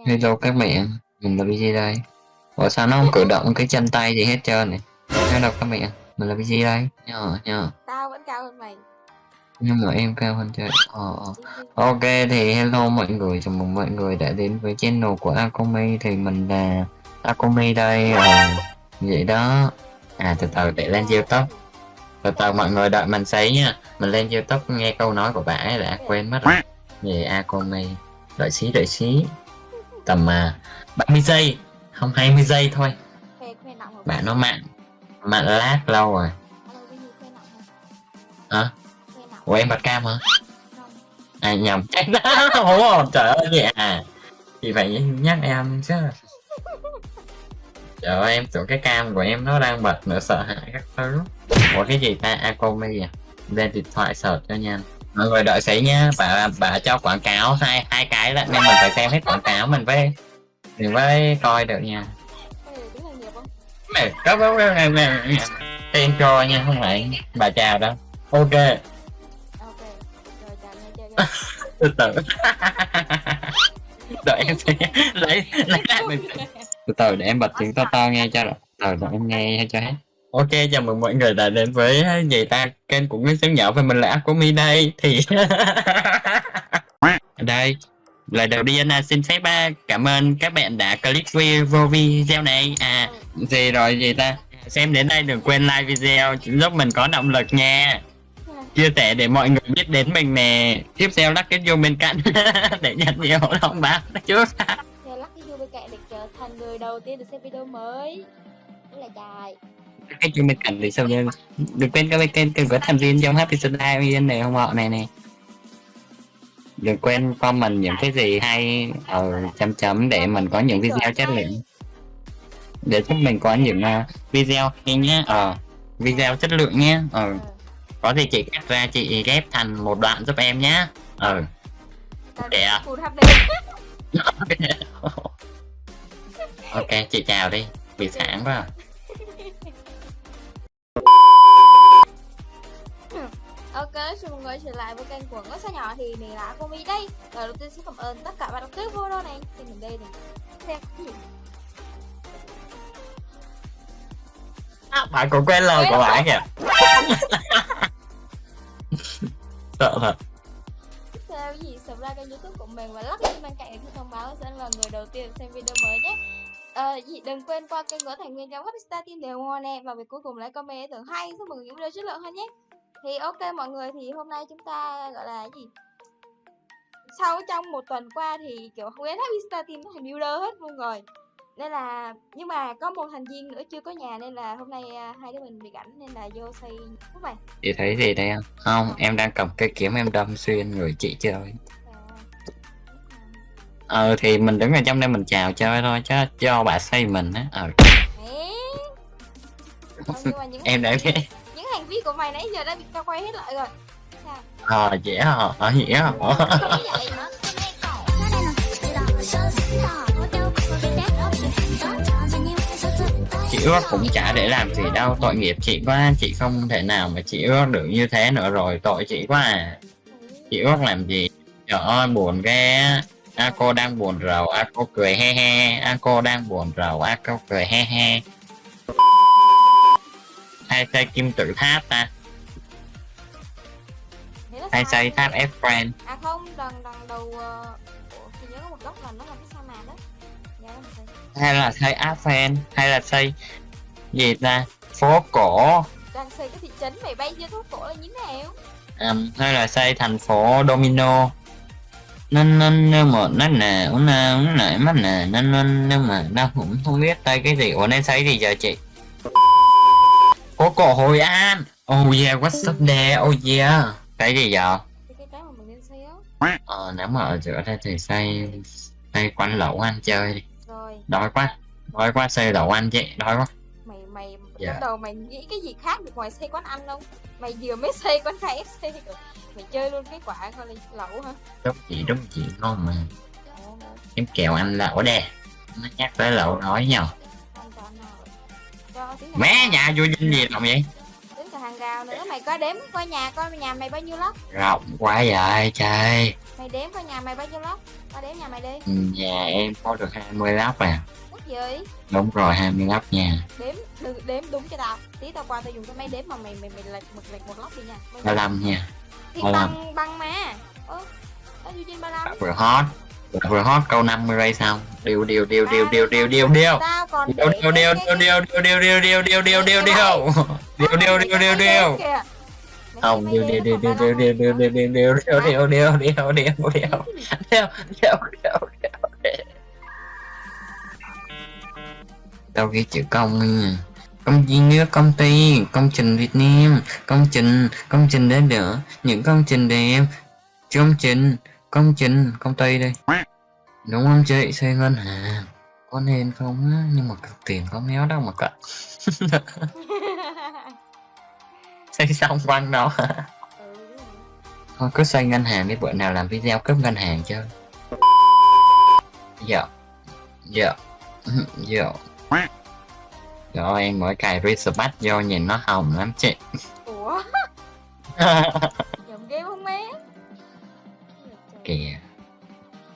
Hello các bạn, mình là BG đây. Ủa sao nó không cử động cái chân tay gì hết trơn này? Hello các bạn, mình là BG đây. Nhờ, nhờ. Tao vẫn cao hơn mày. Nhưng mà em cao hơn chơi. Ờ, ờ. Ok thì hello mọi người, chào mừng mọi người đã đến với channel của Akomi thì mình là Akomi đây. Ờ, vậy đó. À từ từ để lên YouTube. Từ từ mọi người đợi mình sấy nha. Mình lên YouTube nghe câu nói của bà ấy đã quên mất rồi. Về Akomi. Đợi xí đợi xí. Tầm à, 30 giây, không 20 giây thôi. Bạn nó mặn mặn lát lâu rồi. Cái hả? Hả? Khoe nọng. Ủa em bật cam hả? Không. À nhầm. Ủa trời ơi vậy à. Thì phải nhắc em chứ. Trời ơi em tưởng cái cam của em nó đang bật nữa sợ hãi các thứ. Ủa cái gì ta? Akomi à? Lên điện thoại search cho nhanh. Mọi người đợi xí nhá, bà bà cho quảng cáo hai hai cái là nên mình phải xem hết quảng cáo mình với mình với coi được nha. mẹ có có có này tên cho nha không phải bà chào đâu. Ok. Từ từ. Đợi em sẽ lấy lấy lại mình. Từ từ để em bật tiếng to to nghe cho. Rồi từ để em nghe cho hết ok, chào mừng mọi người đã đến với gì ta kênh của Nguyễn sáng Nhỏ và mình là Aquami đây thì đây, lời đầu tiên là xin phép à, cảm ơn các bạn đã click vô video này. À gì rồi, gì ta? Xem đến đây đừng quên like video, giúp mình có động lực nha. Chia sẻ để mọi người biết đến mình nè. Tiếp theo lắc cái vô bên cạnh, để nhận nhiều thông báo trước. Lắc cái vô bên cạnh để trở thành người đầu tiên được xem video mới. Rất là dài cái vô bên cạnh thì sao nha đừng quên các kênh kênh của thành viên trong happy sunday này không họ này nè. Đừng quên comment những cái gì hay ở chấm chấm để mình có những video chất lượng. Để giúp mình có những uh, video hay nhá ờ video chất lượng nhé ờ. Ờ. có gì chị ghép ra chị ghép thành một đoạn giúp em nhá ờ. Để à? Ok chị chào đi. Bị sáng quá à. Trở lại với kênh của Ngõ Sao Nhỏ thì mình là Komi đây. Lời đầu tiên xin cảm ơn tất cả bạn đọc clip video này. Thì mình đây thì xem cái gì? À, bạn cũng quên lời của bạn kìa sợ thật. Theo gì? Subscribe kênh youtube của mình và lắc lên bên cạnh để thông báo sẽ là người đầu tiên xem video mới nhé. Ờ, gì? Đừng quên qua kênh của thành viên trong Happystar Team đều ngon nè. Và việc cuối cùng lại comment ý tưởng hay. Giúp mọi người những video chất lượng hơn nhé thì ok mọi người thì hôm nay chúng ta gọi là gì? Sau trong một tuần qua thì kiểu không biết Happystar Team nó thành builder hết luôn rồi. Nên là nhưng mà có một thành viên nữa chưa có nhà nên là hôm nay à, hai đứa mình bị cảnh nên là vô xây lúc này. Chị thấy gì đây không không em đang cầm cây kiếm em đâm xuyên người chị chơi. Ờ thì mình đứng ở trong đây mình chào chơi thôi chứ cho bà xây mình á. Ờ. Em đã biết hành vi của mày nãy giờ đã bị tao quay hết lại rồi. Sao? Ờ dễ hả? Ờ dễ hả? Chị ước cũng chả để làm gì đâu. Tội nghiệp chị quá chị không thể nào mà chị ước được như thế nữa rồi. Tội chị quá à. Chị ước làm gì? Trời ơi buồn ghê a cô đang buồn rầu a cô cười he he. A cô đang buồn rầu a cô cười he he hay xây kim tự tháp ta? Hay xây tháp F friend. À không đằng đằng đầu uh... Ủa, thì nhớ có một góc là nó là cái sa mạc đó nó hay là xây Afen hay là xây gì ta? Phố cổ. Đang xây cái thị trấn mày bay vô phố cổ là như thế nào? Um, hay là xây thành phố Domino. Nên nên nếu mà nó nè nó nè nó nè mắt nè nên nên nhưng mà đang cũng không biết tay cái gì. Ủa nên xây gì giờ chị phố cổ Hội An. Oh yeah what's up there oh yeah. Cái gì thì cái cái mà mình nên xây á. Ờ nếu mà ở giữa đây thì xây xây quán lẩu ăn chơi đi. Rồi. Đói quá. Đói quá xây lẩu ăn chị đói quá. Mày mày Dạ. trong đầu mày nghĩ cái gì khác được ngoài xây quán ăn không? Mày vừa mới xây quán KFC rồi. Mày chơi luôn cái quả coi là lẩu hả? Đúng chị đúng chị. Ngon mà. Em kẹo ăn lẩu đè nó nhắc tới lẩu nói nhau mé nhà vô dinh gì làm vậy tiếng cả hàng rào nữa mày coi đếm coi nhà coi nhà mày bao nhiêu lóc rộng quá vậy trời mày đếm coi nhà mày bao nhiêu lóc Qua đếm nhà mày đi. Ừ, Nhà em có được 20 lóc à Mất gì? Đúng rồi 20 lóc nha Đếm đừng đếm đúng cho tao. Tí tao qua tao dùng cái máy đếm mà mày mày mày lệch một lệch một lóc đi nha. Mày- 35 nha ba lăm. băng băng mà. Ơ. Tao dùng trên 35. Vừa hot Vừa hot câu 50 ray xong Điều điều điều điều điều điều điều điều Điều điều điều điều điều điều điều điều điều điều điều điều điều Điều điều điều điều điều Không điều điều điều điều điều điều điều điều điều điều điều điều điều điều điều điều điều Điều điều điều điều Đâu ghi chữ công ty nước công ty Công trình Việt Nam Công trình Công trình đến nữa Những công trình đẹp Công trình Công trình Công ty đây. Đúng không chị? Xây ngân hàng. Có nên không á? Nhưng mà cực tiền có méo đâu mà cận Xây xong quanh đó. Ừ. Thôi cứ xây ngân hàng đi. Bữa nào làm video cướp ngân hàng chơi Dạ. Dạ. Dạ. Rồi em mới cài Research vô nhìn nó hồng lắm chị. Ủa? Kìa.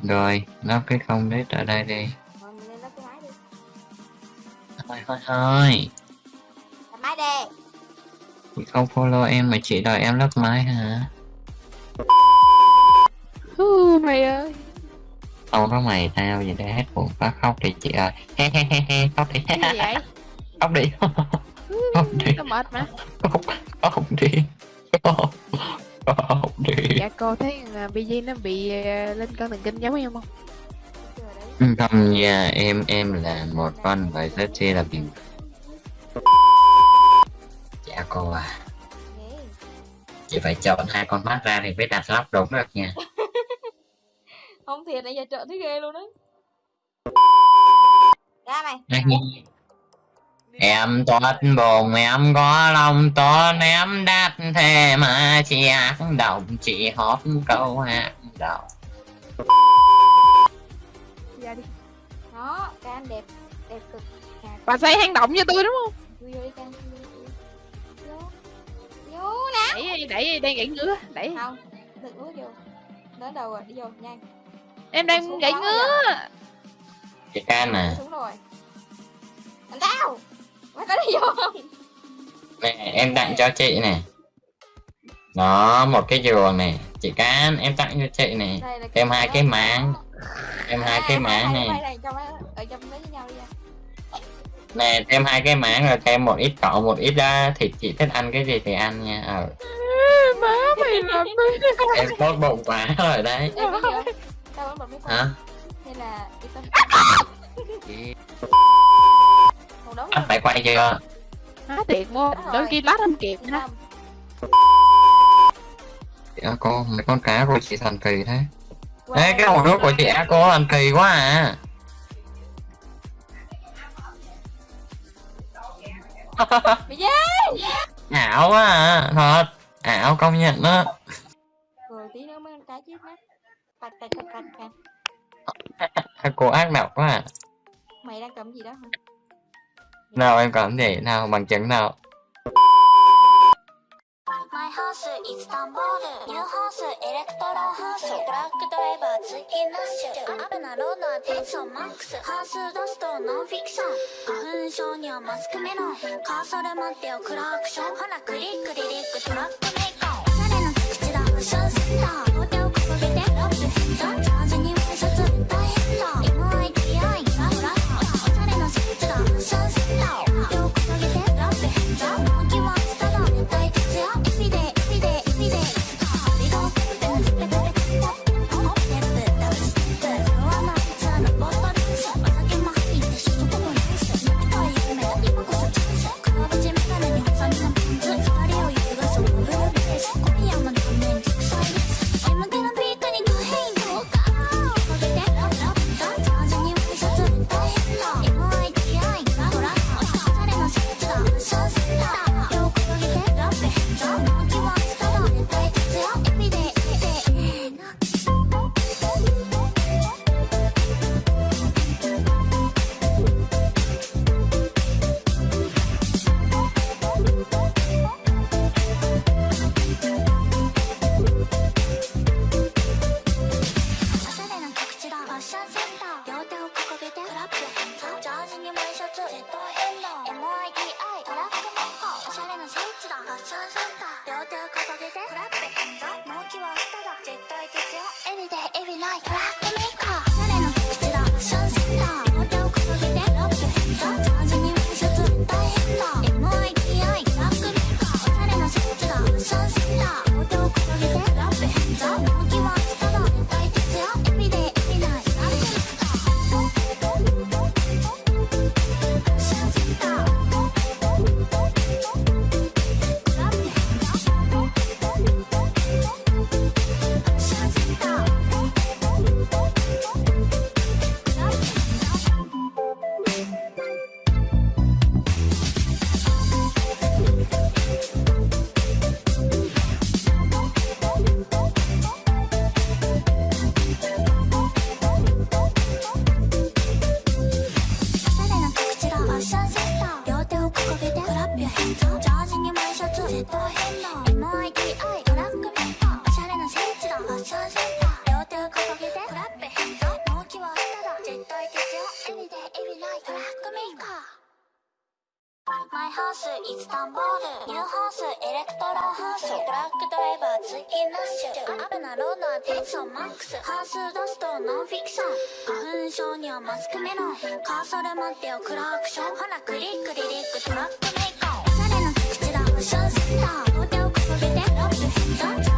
Rồi, lắp cái không đấy ở đây đi. Máy đi. Thôi thôi thôi. Lắp máy đi. Chị không follow em mà chị đòi em lắp máy hả? Hú, mày ơi. Không có mày tao vậy để hết buồn quá khóc đi chị ơi. He he he he khóc đi. Cái gì vậy? Khóc đi. Khóc đi. tao mệt mà. Khóc khóc đi. Khóc. Khóc. đi dạ cô thấy là BG nó bị ờ, lên cân thần kinh giống em không đấy. không nha em em là một con vậy rất chi là bình dạ cô à chị phải chọn hai con mắt ra thì mới đặt lắp đúng được nha Không thiệt nãy giờ trợ thấy ghê luôn đấy. Ra mày. Em toát bồn em có lòng to ném đắt thế mà chị ác động chị hót câu hát đầu dạ đi Đó, cái anh đẹp. Đẹp cực. À, bà xây hang động cho tôi đúng không Vô vô đi can. Vô. Vô. Nè. đẩy đẩy đang gãy ngứa đẩy Không. Đừng bước vô. Đến đầu rồi, đi vô nhanh. em đang gãy ngứa chị can à Xuống rồi. Anh tao. Mày có đi vô không? nè em tặng cho chị nè đó một cái giường này. Chị can em tặng cho chị nè Thêm hai cái máng. em hai cái máng này. đó, nè thêm hai cái máng rồi thêm một ít cỏ một ít uh, thịt chị thích ăn cái gì thì ăn nha. Ờ. Má mày làm tôi em tốt bụng quá rồi đấy. Hả? Hay là đống bắt phải quay chưa? Há tiệt mua đôi khi lát không kịp ha chị à, cô mấy con cá của chị thần kỳ thế. Ê, cái hồ nước của chị á cô thần kỳ quá à. Ảo quá à thật. Ảo công nhận đó Rồi tí nữa mấy con cá chết mất. Tạch tạch tạch tạch tạch. Cô ác độc quá à. Mày đang cầm gì đó hả? Nào em cảm nhảy nào bằng chứng nào. My house is Istanbul, new house, electro house, black driver, Tsuki Nash, 危なロードはテンションマックス、半数出すとノンフィクション、花粉症にはマスクメロン、カーソル待ってよクラクション、ほらクリックリリックトラックハウスイスタンボールニューハウスエレクトラハウストラックドライバーツ通ンラッシュ。アップなロードはテンションマックス。ハウスダストノンフィクション。花粉症にはマスクメロンカーソル待ってよクラークション。ほらクリックリリックトラックメイクおしゃれな口が無償センター両手を掲げてロックヘッド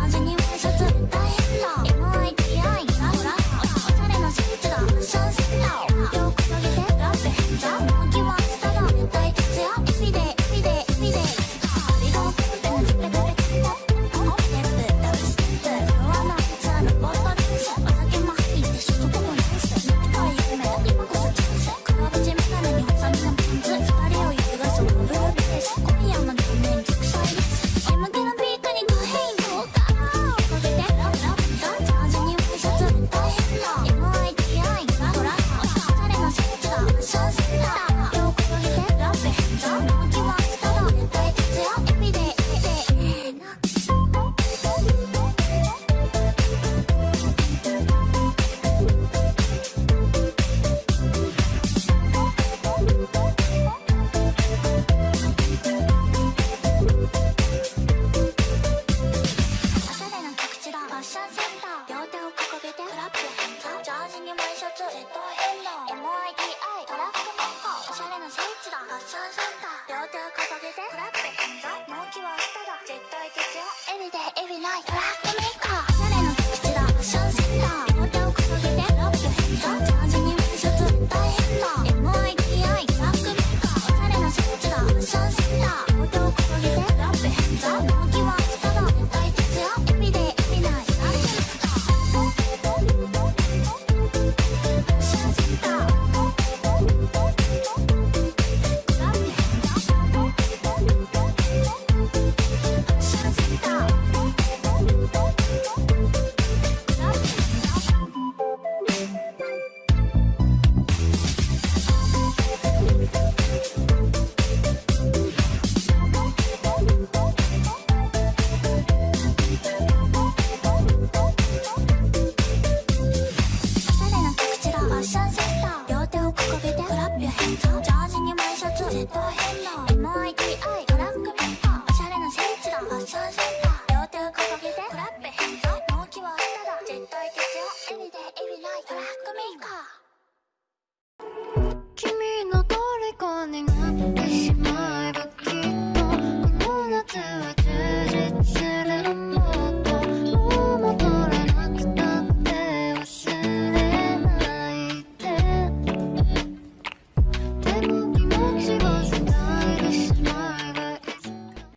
ラッペ納期は明日だ絶対必要 Everyday トラックメーカー